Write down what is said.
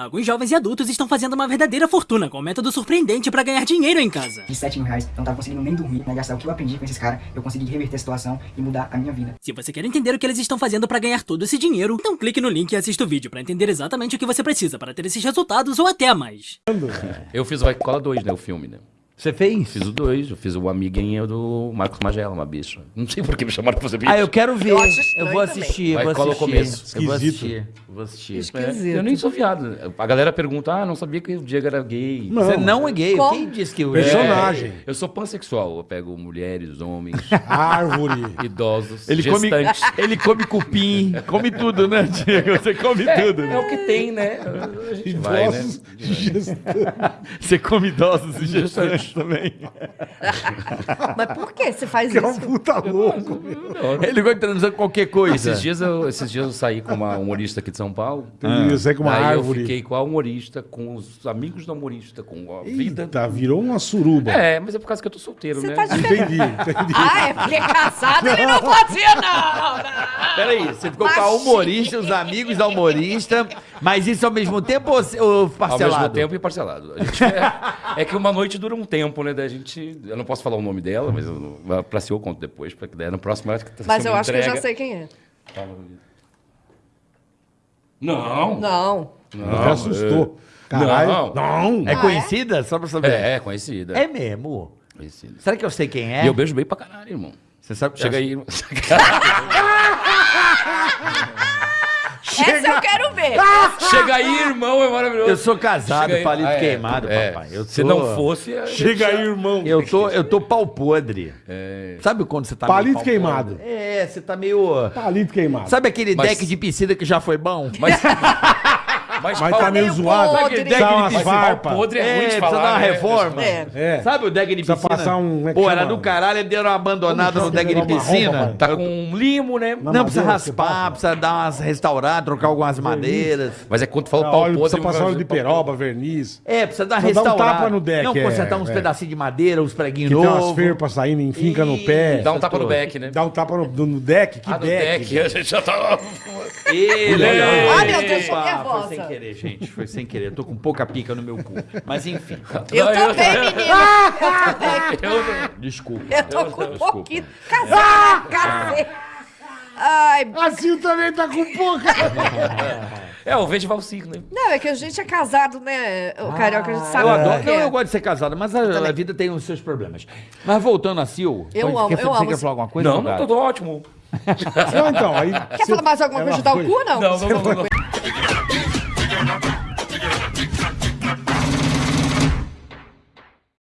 Alguns jovens e adultos estão fazendo uma verdadeira fortuna com um método surpreendente pra ganhar dinheiro em casa. De 7 mil reais, eu não tava conseguindo nem dormir, né? Gastar o que eu aprendi com esses caras, eu consegui reverter a situação e mudar a minha vida. Se você quer entender o que eles estão fazendo pra ganhar todo esse dinheiro, então clique no link e assista o vídeo pra entender exatamente o que você precisa para ter esses resultados ou até mais. Eu fiz o Vai Cola 2, né? O filme, né? Você fez? Fiz o 2, eu fiz o amiguinho do Marcos Magela, uma bicha. Não sei por que me chamaram pra fazer bicho. Ah, eu quero ver. Eu Eu, vou assistir, Vai, vou cola o assistir. começo. Eu vou Esquisito. assistir. Eu vou assistir. Esquisito. Eu nem sou viado. A galera pergunta, ah, não sabia que o Diego era gay. Não. Você não é gay. Como? Quem disse que eu Personagem. Eu sou pansexual. Eu pego mulheres, homens, Árvore. idosos, Ele come, gestantes. ele come cupim, come tudo, né, Diego? Você come tudo. É o que tem, né? A gente vai, né? Idosos gestantes. Você come idosos e gestantes também. Mas por que você faz Que é um isso? puta louco. Ele gosta de transar qualquer coisa. Esses dias, eu, esses dias eu saí com uma humorista aqui de São Paulo. Entendi, Você é com uma Aí árvore. eu fiquei com a humorista, com os amigos da humorista, com a vida. Eita, virou uma suruba. É, mas é por causa que eu tô solteiro, Você né? tá de Entendi, entendi. Ah, é porque casado ele não fazia, não! não. Peraí, você ficou com a humorista, os amigos da humorista, mas isso ao mesmo tempo ou, ou Ao parcelado? mesmo tempo e parcelado. A gente é, é que uma noite dura um tempo, né? Da gente. Eu não posso falar o nome dela, mas eu, pra si eu conto depois, porque daí no próximo acho que tá Mas eu acho que eu já entrega. sei quem é. Não. Não. Me assustou. Caralho. Não. É conhecida? Só pra saber. É, é conhecida. É mesmo? conhecida. Será que eu sei quem é? E eu beijo bem pra caralho, irmão. Você sabe Chega aí. Essa eu quero ver. Chega aí, irmão, é maravilhoso. Eu sou casado, Chega aí. palito Ah, é. queimado, É. papai. Eu Se tô- não fosse. a gente Chega já- aí, irmão. Eu tô, eu tô pau podre. Sabe quando você tá meio Palito pau queimado. podre? É, você tá meio... Palito queimado. Sabe aquele Mas- deck de piscina que já foi bom? Mas. Mas, Mas tá meio zoado. podre. Dá umas farpas. podre é, É, ruim de precisa falar. dar uma né? reforma. É. É. Sabe o deck de Precisa piscina? passar um- é Pô, era do caralho, ele deu uma abandonada Como no deck de piscina. Tá com um limo, né? Na Não, precisa raspar, precisa dar umas restaurar, trocar algumas madeiras. Mas é quando tu fala pau podre. precisa passar óleo de pau peroba, verniz. É, precisa dar Precisa dar um restaurar. tapa no deck, Não, é, consertar uns é. pedacinhos de madeira, uns preguinhos Que tem umas novos. ferpas saindo em finca no pé. Dá um tapa no back, né? Dá um tapa no, deck. Que Ah, no deck? deck. A gente já tá. Ai, meu Deus, tô nervosa. Sem querer, gente. Foi sem querer. Eu tô com pouca pica no meu cu. Mas enfim. Eu Não, eu- também. Eu também. Desculpa. Eu tô com um pouquinho. Casar, cacete. Ai, Assim também tá com pouca. É, o verde valsir, né? não, é que a gente é casado, né? O carioca, a gente sabe Eu adoro. que Não, é. eu gosto de ser casado, mas a, a vida tem os seus problemas. Mas voltando a Sil. Eu amo, quer, eu você amo. quer falar alguma coisa? Não, não, tô ótimo. Não, então, aí. Quer falar mais alguma coisa de dar o cu, não? Não, não, não, não. não.